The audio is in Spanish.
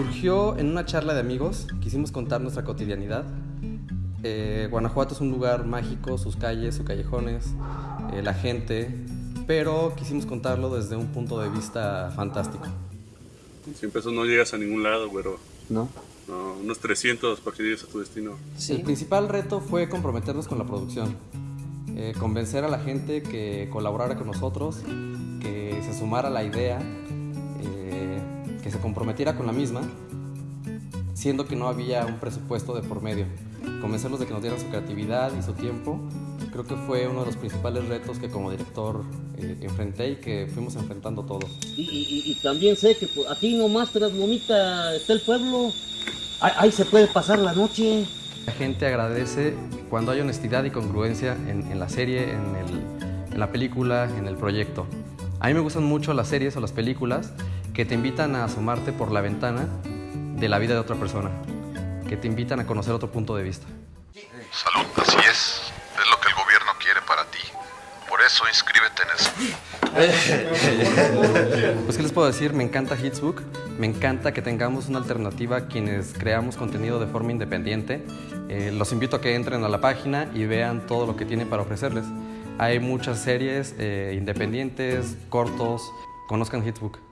Surgió en una charla de amigos, quisimos contar nuestra cotidianidad. Eh, Guanajuato es un lugar mágico, sus calles, sus callejones, eh, la gente, pero quisimos contarlo desde un punto de vista fantástico. Sin pesos no llegas a ningún lado, güero. ¿No? No, unos 300 para que llegues a tu destino. El principal reto fue comprometernos con la producción, eh, convencer a la gente que colaborara con nosotros, que se sumara a la idea, que se comprometiera con la misma, siendo que no había un presupuesto de por medio. Convencerlos de que nos dieran su creatividad y su tiempo, creo que fue uno de los principales retos que como director eh, enfrenté y que fuimos enfrentando todos. Y, y- y también sé que pues, aquí nomás tras Lomita está el pueblo. Ahí, ahí se puede pasar la noche. La gente agradece cuando hay honestidad y congruencia en, en la serie, en, el- en la película, en el proyecto. A mí me gustan mucho las series o las películas que te invitan a asomarte por la ventana de la vida de otra persona, que te invitan a conocer otro punto de vista. Salud, así es. Es lo que el gobierno quiere para ti. Por eso inscríbete en el... Pues qué les puedo decir, me encanta Hitsbook, me encanta que tengamos una alternativa a quienes creamos contenido de forma independiente. Eh, los invito a que entren a la página y vean todo lo que tiene para ofrecerles. Hay muchas series eh, independientes, cortos, conozcan Hitsbook.